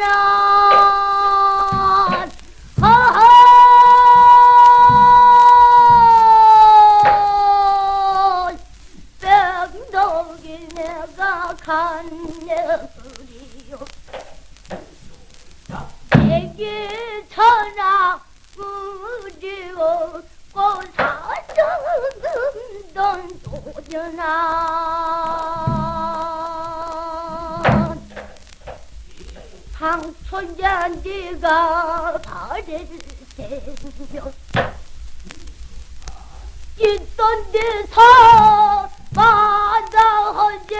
하면 뺑덕이 내가 간내리요. 전하 우리오 고사정던 도전하 네가 발을 대며 있던 데서 마다하제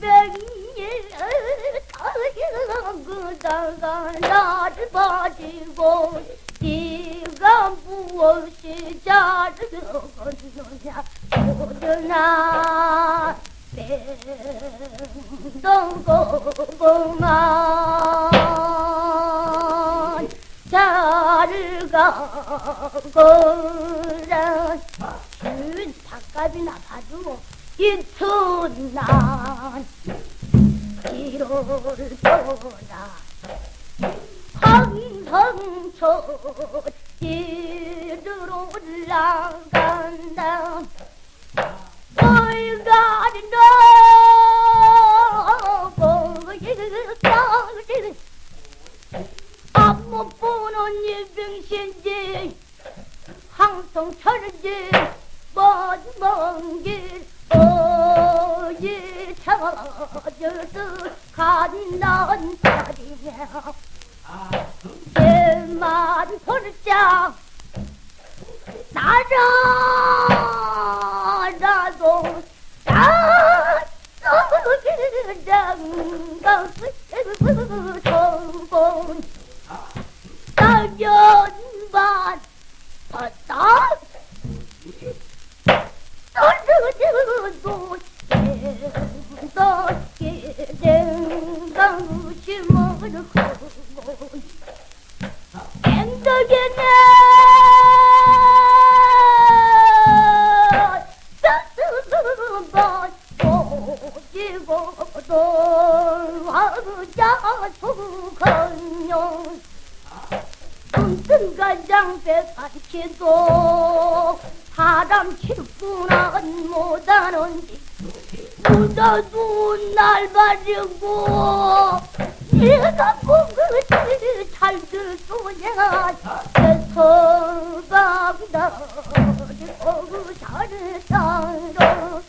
백일 그다가 나를 버리고 네가 무엇이 자르겠느냐. 모르나 뺑동고구만 자를 가거라. 준 닭값이나 봐도 이튿날 길을 떠나 황성초 길을 올라간다 너보이까지 앞못 보는 이병신지 항성철인지 먼먼 길 어디 찾아서 간난 자리야 제만 볼자 나라 반치도 사람 칠구는 못하는지 묻어도 날 가지고 내가 뭔가지 잘들 쏘냐 서방다 거기 잘을 땅로